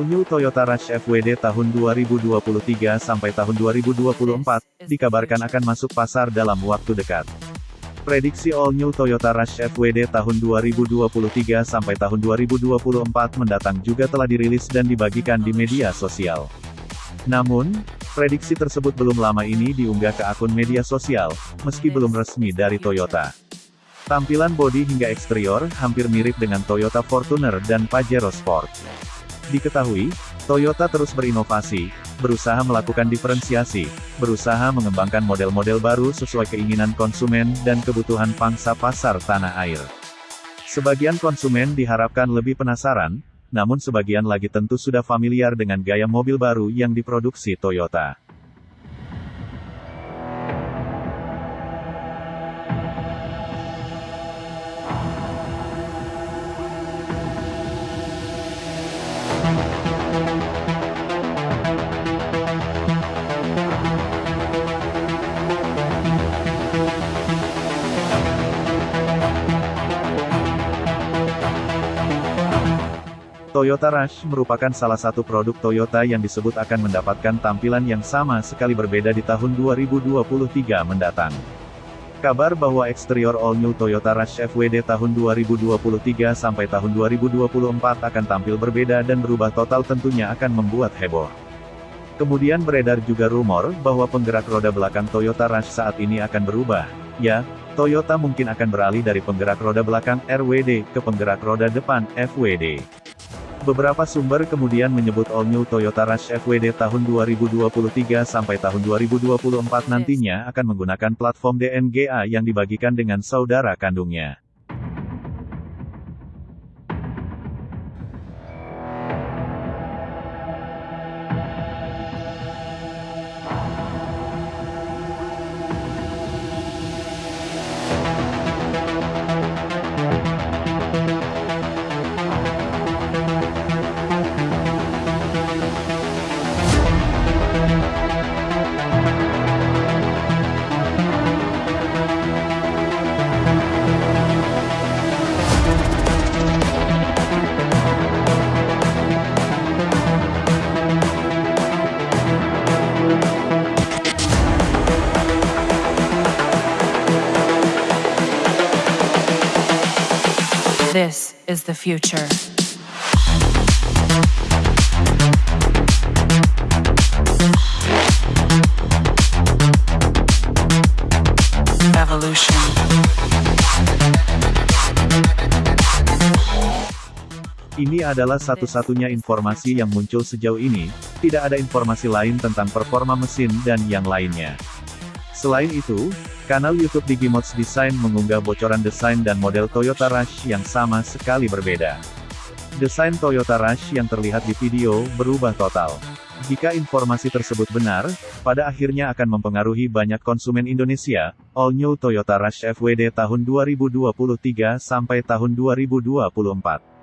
All New Toyota Rush FWD tahun 2023 sampai tahun 2024, dikabarkan akan masuk pasar dalam waktu dekat. Prediksi All New Toyota Rush FWD tahun 2023 sampai tahun 2024 mendatang juga telah dirilis dan dibagikan di media sosial. Namun, prediksi tersebut belum lama ini diunggah ke akun media sosial, meski belum resmi dari Toyota. Tampilan bodi hingga eksterior hampir mirip dengan Toyota Fortuner dan Pajero Sport. Diketahui, Toyota terus berinovasi, berusaha melakukan diferensiasi, berusaha mengembangkan model-model baru sesuai keinginan konsumen dan kebutuhan pangsa pasar tanah air. Sebagian konsumen diharapkan lebih penasaran, namun sebagian lagi tentu sudah familiar dengan gaya mobil baru yang diproduksi Toyota. Toyota Rush merupakan salah satu produk Toyota yang disebut akan mendapatkan tampilan yang sama sekali berbeda di tahun 2023 mendatang. Kabar bahwa eksterior All New Toyota Rush FWD tahun 2023 sampai tahun 2024 akan tampil berbeda dan berubah total tentunya akan membuat heboh. Kemudian beredar juga rumor bahwa penggerak roda belakang Toyota Rush saat ini akan berubah. Ya, Toyota mungkin akan beralih dari penggerak roda belakang RWD ke penggerak roda depan FWD. Beberapa sumber kemudian menyebut All New Toyota Rush FWD tahun 2023 sampai tahun 2024 nantinya akan menggunakan platform DNGA yang dibagikan dengan saudara kandungnya. This is the future. Ini adalah satu-satunya informasi yang muncul sejauh ini, tidak ada informasi lain tentang performa mesin dan yang lainnya. Selain itu, kanal YouTube Digimods Design mengunggah bocoran desain dan model Toyota Rush yang sama sekali berbeda. Desain Toyota Rush yang terlihat di video berubah total. Jika informasi tersebut benar, pada akhirnya akan mempengaruhi banyak konsumen Indonesia. All New Toyota Rush FWD tahun 2023 sampai tahun 2024.